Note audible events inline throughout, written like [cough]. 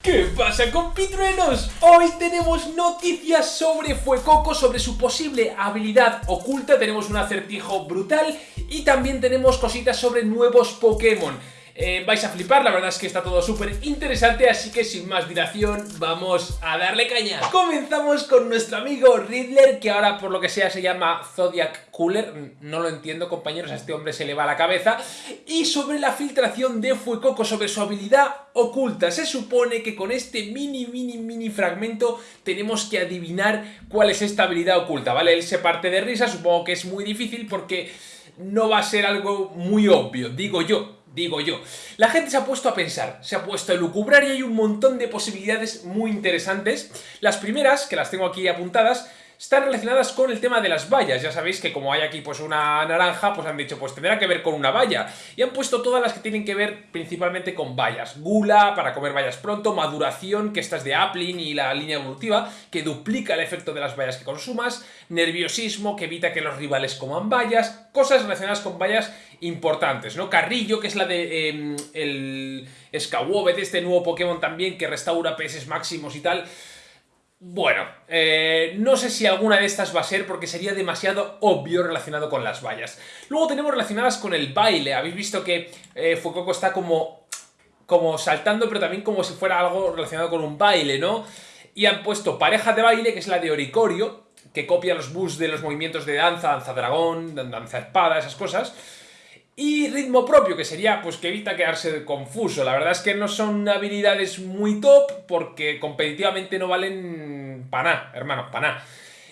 ¿Qué pasa compitruenos? Hoy tenemos noticias sobre Fuecoco, sobre su posible habilidad oculta, tenemos un acertijo brutal y también tenemos cositas sobre nuevos Pokémon. Eh, vais a flipar, la verdad es que está todo súper interesante, así que sin más dilación vamos a darle caña. Comenzamos con nuestro amigo Riddler, que ahora por lo que sea se llama Zodiac Cooler, no lo entiendo compañeros, a este hombre se le va la cabeza, y sobre la filtración de Fuecoco, sobre su habilidad oculta. Se supone que con este mini, mini, mini fragmento tenemos que adivinar cuál es esta habilidad oculta, ¿vale? Él se parte de risa, supongo que es muy difícil porque no va a ser algo muy obvio, digo yo, digo yo. La gente se ha puesto a pensar, se ha puesto a lucubrar y hay un montón de posibilidades muy interesantes. Las primeras, que las tengo aquí apuntadas, están relacionadas con el tema de las vallas. Ya sabéis que como hay aquí pues una naranja, pues han dicho pues tendrá que ver con una valla. Y han puesto todas las que tienen que ver principalmente con vallas. Gula, para comer vallas pronto, maduración, que esta es de Appling y la línea evolutiva, que duplica el efecto de las vallas que consumas, nerviosismo, que evita que los rivales coman vallas, cosas relacionadas con vallas importantes, ¿no? Carrillo, que es la de eh, el de este nuevo Pokémon también, que restaura PS máximos y tal... Bueno, eh, no sé si alguna de estas va a ser porque sería demasiado obvio relacionado con las vallas. Luego tenemos relacionadas con el baile. Habéis visto que eh, está como, como saltando, pero también como si fuera algo relacionado con un baile, ¿no? Y han puesto pareja de baile, que es la de Oricorio, que copia los bus de los movimientos de danza, danza dragón, danza espada, esas cosas. Y ritmo propio, que sería pues que evita quedarse confuso. La verdad es que no son habilidades muy top porque competitivamente no valen para nada, hermano, para.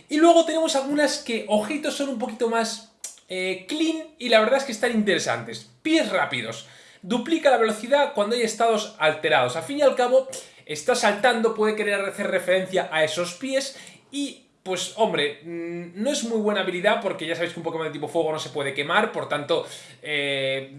Y luego tenemos algunas que, ojitos, son un poquito más eh, clean y la verdad es que están interesantes. Pies rápidos. Duplica la velocidad cuando hay estados alterados. Al fin y al cabo, está saltando, puede querer hacer referencia a esos pies y pues hombre, mm, no es muy buena habilidad porque ya sabéis que un Pokémon de tipo fuego no se puede quemar, por tanto, eh,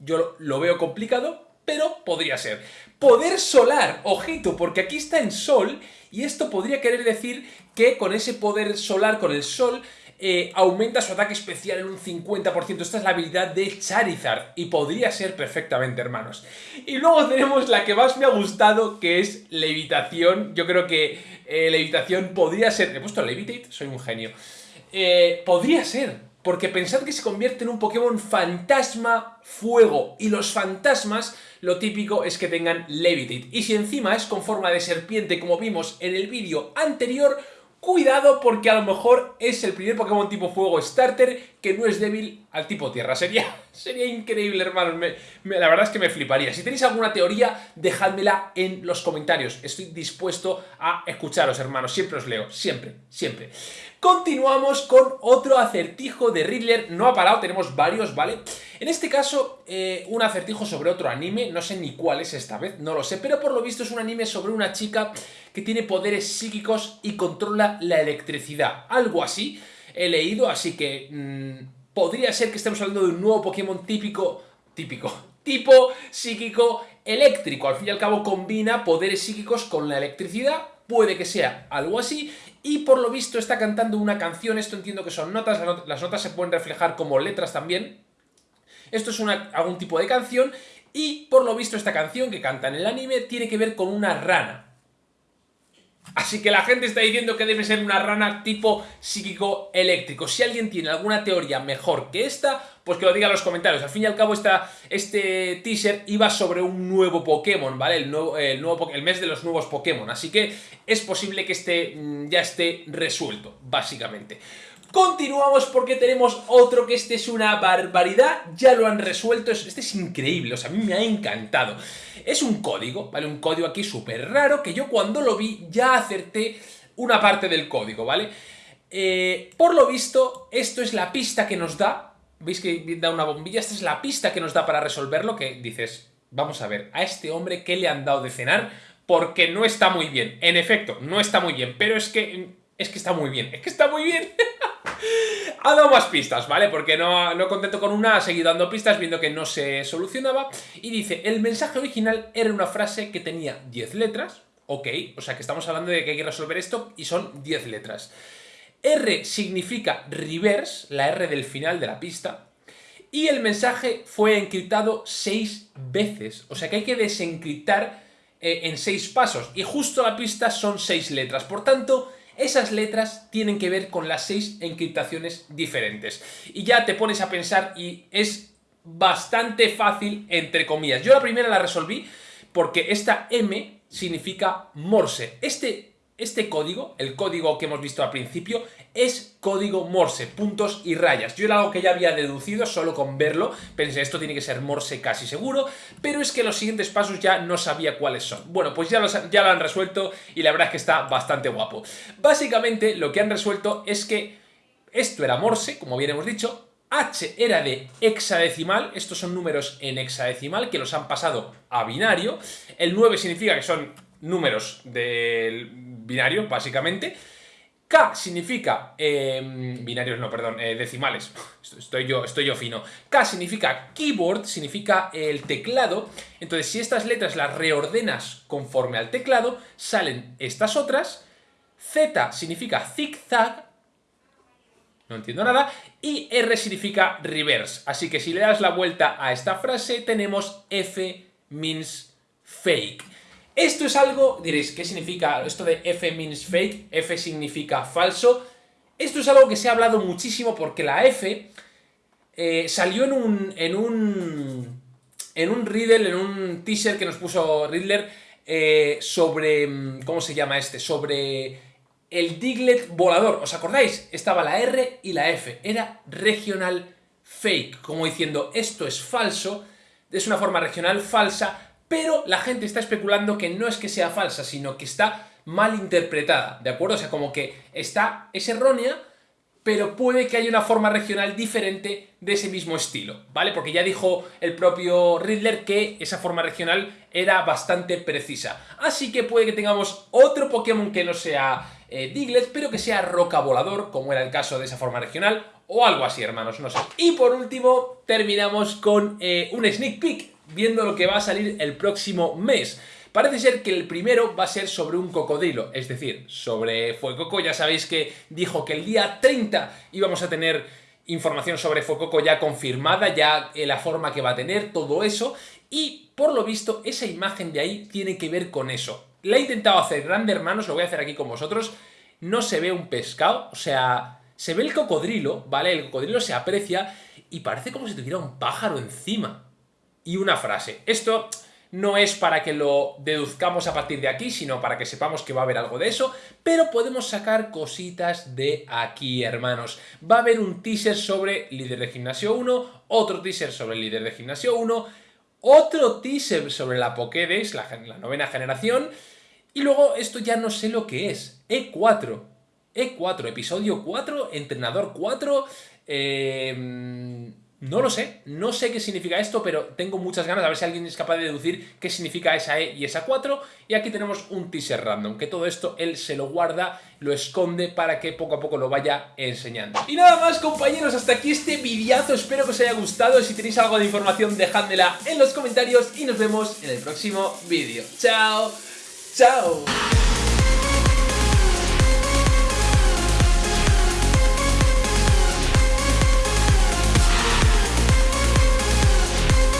yo lo veo complicado, pero podría ser. Poder solar, ojito, porque aquí está en sol y esto podría querer decir que con ese poder solar, con el sol, eh, aumenta su ataque especial en un 50%. Esta es la habilidad de Charizard y podría ser perfectamente, hermanos. Y luego tenemos la que más me ha gustado, que es Levitación. Yo creo que eh, Levitación podría ser... He puesto Levitate, soy un genio. Eh, podría ser, porque pensad que se convierte en un Pokémon fantasma fuego. Y los fantasmas, lo típico es que tengan Levitate. Y si encima es con forma de serpiente, como vimos en el vídeo anterior Cuidado porque a lo mejor es el primer Pokémon tipo fuego starter que no es débil al tipo tierra. Sería, [laughs] sería increíble, hermanos. la verdad es que me fliparía. Si tenéis alguna teoría, dejádmela en los comentarios. Estoy dispuesto a escucharos, hermanos. Siempre os leo. Siempre, siempre. Continuamos con otro acertijo de Riddler. No ha parado, tenemos varios, ¿vale? En este caso, eh, un acertijo sobre otro anime. No sé ni cuál es esta vez, no lo sé. Pero por lo visto es un anime sobre una chica que tiene poderes psíquicos y controla la electricidad. Algo así he leído, así que mm, podría ser que estemos hablando de un nuevo Pokémon típico, típico, [laughs] tipo psíquico eléctrico. Al fin y al cabo combina poderes psíquicos con la electricidad, puede que sea algo así, y por lo visto está cantando una canción, esto entiendo que son notas, las notas se pueden reflejar como letras también. Esto es algún tipo de canción, y por lo visto esta canción que canta en el anime tiene que ver con una rana. Así que la gente está diciendo que debe ser una rana tipo psíquico eléctrico. Si alguien tiene alguna teoría mejor que esta, pues que lo diga en los comentarios. Al fin y al cabo, esta, este teaser iba sobre un nuevo Pokémon, ¿vale? El, nuevo, el, el mes de los nuevos Pokémon. Así que es posible que este mm, ya esté resuelto, básicamente. Continuamos porque tenemos otro que este es una barbaridad, ya lo han resuelto, este es increíble, o sea, a mí me ha encantado. Es un código, ¿vale? Un código aquí súper raro que yo cuando lo vi ya acerté una parte del código, ¿vale? Eh, por lo visto, esto es la pista que nos da, ¿veis que da una bombilla? Esta es la pista que nos da para resolverlo, que dices, vamos a ver, a este hombre ¿qué le han dado de cenar? Porque no está muy bien, en efecto, no está muy bien, pero es que, es que está muy bien, es que está muy bien. [laughs] ha dado más pistas, ¿vale? Porque no, no contento con una, ha seguido dando pistas viendo que no se solucionaba. Y dice, el mensaje original era una frase que tenía 10 letras. Ok, o sea que estamos hablando de que hay que resolver esto y son 10 letras. R significa reverse, la R del final de la pista. Y el mensaje fue encriptado 6 veces. O sea que hay que desencriptar eh, en seis pasos y justo la pista son seis letras. Por tanto, esas letras tienen que ver con las seis encriptaciones diferentes. Y ya te pones a pensar y es bastante fácil, entre comillas. Yo la primera la resolví porque esta M significa Morse. Este este código, el código que hemos visto al principio, es código Morse, puntos y rayas. Yo era algo que ya había deducido solo con verlo, pensé esto tiene que ser Morse casi seguro, pero es que los siguientes pasos ya no sabía cuáles son. Bueno, pues ya, ya lo han resuelto y la verdad es que está bastante guapo. Básicamente lo que han resuelto es que esto era Morse, como bien hemos dicho, H era de hexadecimal, estos son números en hexadecimal que los han pasado a binario, el 9 significa que son números del binario, básicamente. K significa, em, binarios no, perdón, eh, decimales, [laughs] estoy yo, estoy yo fino. K significa keyboard, significa el teclado, entonces si estas letras las reordenas conforme al teclado, salen estas otras. Z significa zigzag, no entiendo nada, y R significa reverse, así que si le das la vuelta a esta frase tenemos F means fake. Esto es algo, diréis, ¿qué significa esto de F means fake? F significa falso. Esto es algo que se ha hablado muchísimo porque la F eh, salió en un, en un, en un Riddle, en un teaser que nos puso Riddler eh, sobre, ¿cómo se llama este? Sobre el Diglet volador. ¿Os acordáis? Estaba la R y la F. Era regional fake, como diciendo esto es falso, es una forma regional falsa, pero la gente está especulando que no es que sea falsa, sino que está mal interpretada, ¿de acuerdo? O sea, como que está, es errónea, pero puede que haya una forma regional diferente de ese mismo estilo, ¿vale? Porque ya dijo el propio Riddler que esa forma regional era bastante precisa. Así que puede que tengamos otro Pokémon que no sea eh, Diglett, pero que sea Roca Volador, como era el caso de esa forma regional, o algo así, hermanos, no sé. Y por último, terminamos con eh, un sneak peek viendo lo que va a salir el próximo mes. Parece ser que el primero va a ser sobre un cocodrilo, es decir, sobre Fuecoco. Ya sabéis que dijo que el día 30 íbamos a tener información sobre Fuecoco ya confirmada, ya la forma que va a tener, todo eso. Y por lo visto, esa imagen de ahí tiene que ver con eso. La he intentado hacer grande, hermanos, lo voy a hacer aquí con vosotros. No se ve un pescado, o sea, se ve el cocodrilo, ¿vale? El cocodrilo se aprecia y parece como si tuviera un pájaro encima y una frase. Esto no es para que lo deduzcamos a partir de aquí, sino para que sepamos que va a haber algo de eso, pero podemos sacar cositas de aquí, hermanos. Va a haber un teaser sobre líder de gimnasio 1, otro teaser sobre líder de gimnasio 1, otro teaser sobre la Pokédex, la, novena generación, y luego esto ya no sé lo que es, E4. E4, episodio 4, entrenador 4, eh no lo sé, no sé qué significa esto, pero tengo muchas ganas a ver si alguien es capaz de deducir qué significa esa E y esa 4. Y aquí tenemos un teaser random, que todo esto él se lo guarda, lo esconde para que poco a poco lo vaya enseñando. Y nada más compañeros, hasta aquí este videazo, espero que os haya gustado. Si tenéis algo de información dejádmela en los comentarios y nos vemos en el próximo vídeo. ¡Chao! ¡Chao!